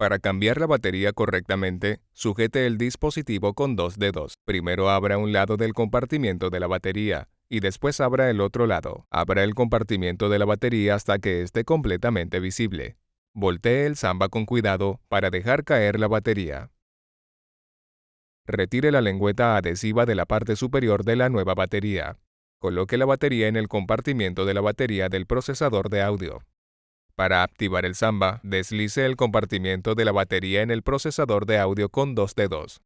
Para cambiar la batería correctamente, sujete el dispositivo con dos dedos. Primero abra un lado del compartimiento de la batería y después abra el otro lado. Abra el compartimiento de la batería hasta que esté completamente visible. Voltee el Samba con cuidado para dejar caer la batería. Retire la lengüeta adhesiva de la parte superior de la nueva batería. Coloque la batería en el compartimiento de la batería del procesador de audio. Para activar el Samba, deslice el compartimiento de la batería en el procesador de audio con dos dedos.